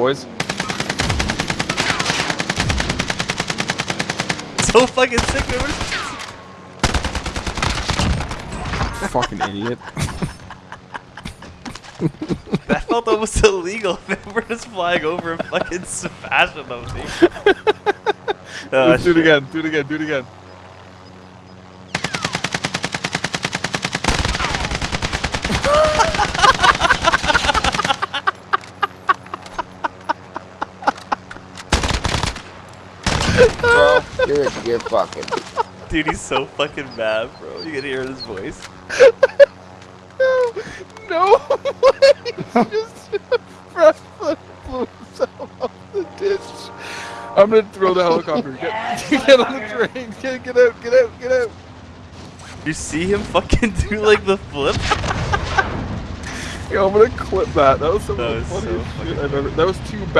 boys. So fucking sick, man. Fucking idiot. That felt almost illegal. Man, we're just flying over and fucking smashing them, dude. Oh, Let's do it again. Do it again. Do it again. Bro, you're, you're fucking. Dude, he's so fucking mad, bro. You can hear his voice. No, no way. Just fresh foot blew himself off the ditch. I'm gonna throw the helicopter. Get, get on the train. Get, get out. Get out. Get out. You see him fucking do like the flip? Yo, I'm gonna clip that. That was some That of the was so funniest fucking shit I've ever. That was too bad.